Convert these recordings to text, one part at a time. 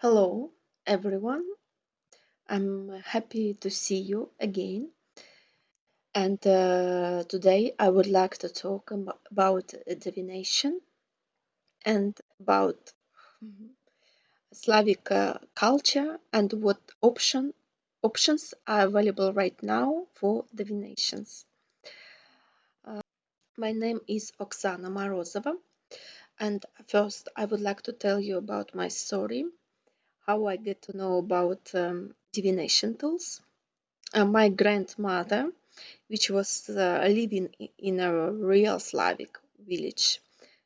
Hello, everyone. I'm happy to see you again. And uh, today I would like to talk about divination and about mhm, Slavic uh, culture and what option options are available right now for divinations. Uh, my name is Oksana Morozova, and first I would like to tell you about my story, how I get to know about um, divination tools. Uh, my grandmother, which was uh, living in a real Slavic village,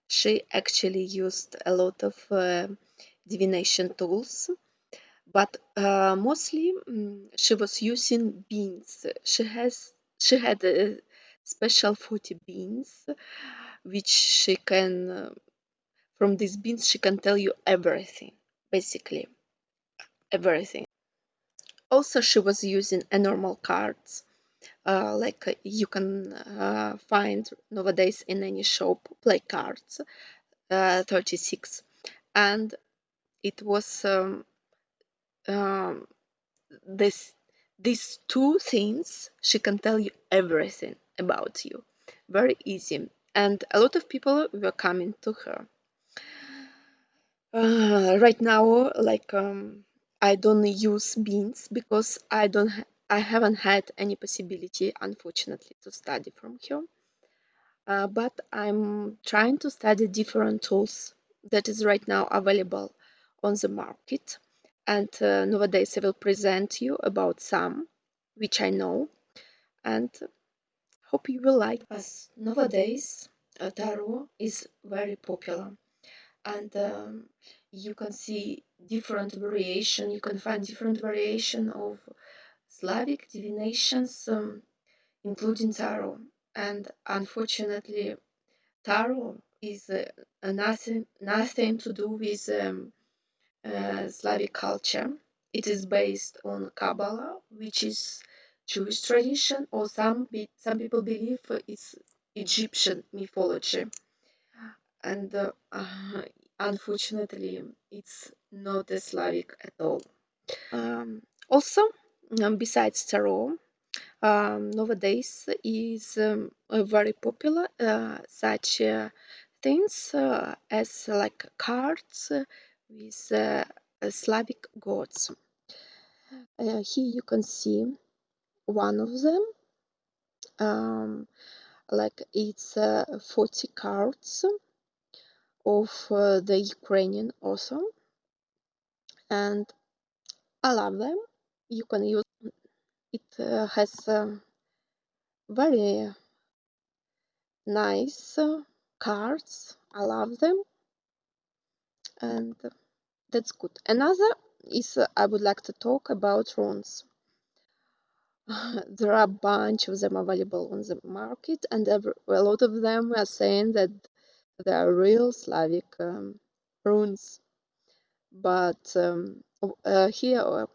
she actually used a lot of uh, divination tools, but uh, mostly mm, she was using beans. She has she had a special 40 beans, which she can uh, from these beans she can tell you everything, basically everything. Also, she was using a normal cards uh, like uh, you can uh, find nowadays in any shop play cards uh, 36 and it was um, um, this these two things she can tell you everything about you. Very easy. And a lot of people were coming to her. Uh, right now like um, i don't use beans because i don't ha- i haven't had any possibility unfortunately to study from her uh, but I'm trying to study different tools that is right now available on the market. And uh, nowadays I will present you about some which I know and hope you will like. As nowadays uh, tarot is very popular and um, you can see different variation. You can find different variation of Slavic divinations, um, including tarot. And unfortunately, Tarot is uh, nothing nothing to do with um, uh, Slavic culture. It is based on Kabbalah, which is Jewish tradition, or some some people believe it's Egyptian mythology. And uh, uh, unfortunately, it's not a Slavic at all. Um, also, um, besides tarot, um, nowadays is um, very popular uh, such uh, things uh, as like cards with uh, uh, Slavic gods. Uh, here you can see one of them. Um, like it's uh, 40 cards of uh, the Ukrainian also. and I love them. You can use it. Uh, has um, very nice uh, cards. I love them, and that's good. Another is uh, I would like to talk about runes. there are a bunch of them available on the market, and a lot of them are saying that they are real Slavic um, runes. But um, uh, here uh,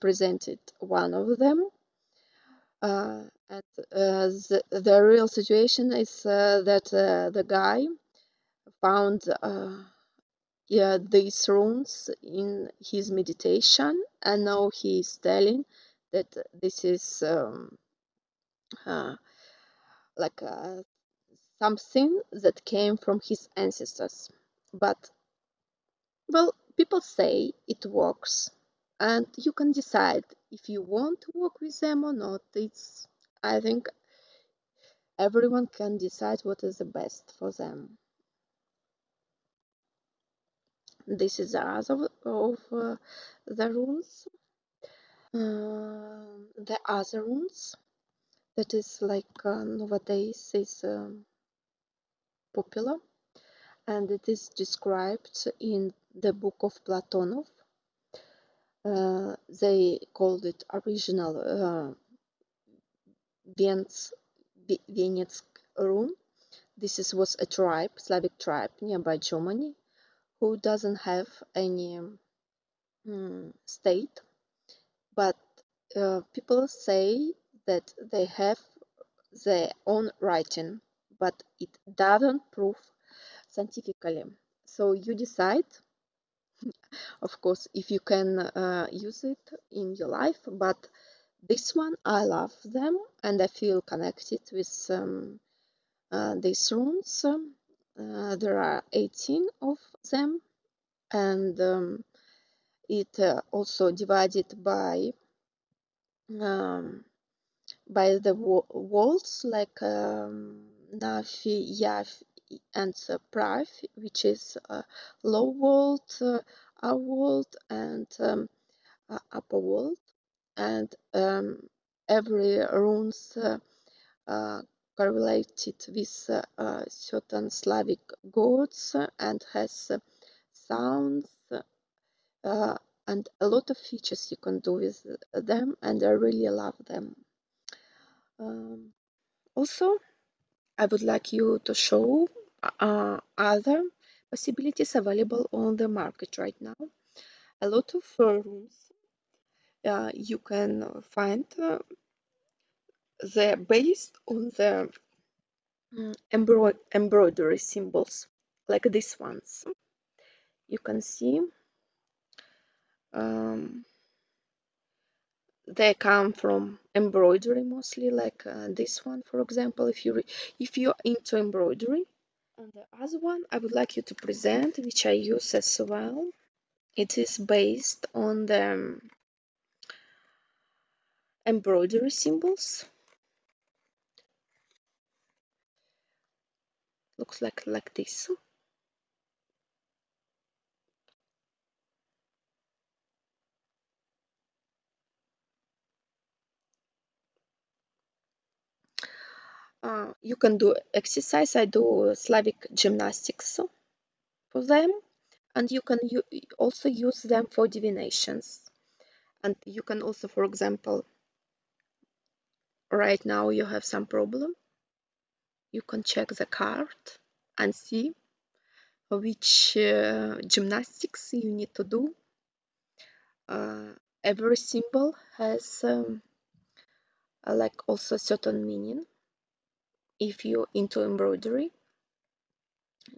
presented one of them. Uh, and uh, the, the real situation is that the guy found yeah, these runes in his meditation, and now he is telling that this is um, like uh, something that came from his ancestors. But, well, people say it works, and you can decide if you want to work with them or not. It's, I think, everyone can decide what is the best for them. This is the other of uh, the runes. Uh, the other runes that is like uh, nowadays is um, popular and it is described in the book of Platonov. Uh, they called it original uh, Venetsk rune. This is, was a tribe, Slavic tribe nearby Germany, who doesn't have any um, state, but uh, people say that they have their own writing, but it doesn't prove scientifically. So you decide of course if you can uh, use it in your life but this one I love them and I feel connected with um, uh, these runes uh, there are 18 of them and um, it uh, also divided by um, by the walls like um, Navi, Yav, and Prav, which is uh, low world, our world, and um, upper world, and um, every runes uh, uh, correlated with certain Slavic gods and has sounds uh, and a lot of features you can do with them and I really love them. Um, also, I would like you to show uh, other possibilities available on the market right now. A lot of rooms uh, you can find uh, they're based on the um, embroidery symbols like these ones. You can see um, they come from embroidery mostly like uh, this one for example if you if you're into embroidery. And the other one i would like you to present which i use as well it is based on the um, embroidery symbols. Looks like like this you can do exercise i do slavic gymnastics for them. And you can also use them for divinations. And you can also for example right now you have some problem. You can check the card and see which uh, gymnastics you need to do. Uh, every symbol has um, like also certain meaning if you're into embroidery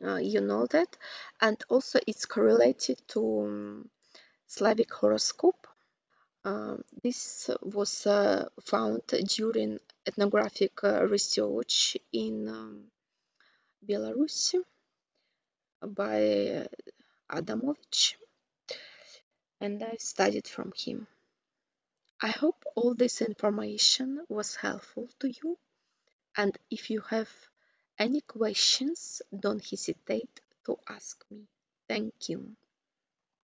uh, you know that. And also it's correlated to um, Slavic horoscope. Uh, this was uh, found during ethnographic uh, research in um, Belarus by Adamovich. And I studied from him. I hope all this information was helpful to you and if you have any questions don't hesitate to ask me. Thank you.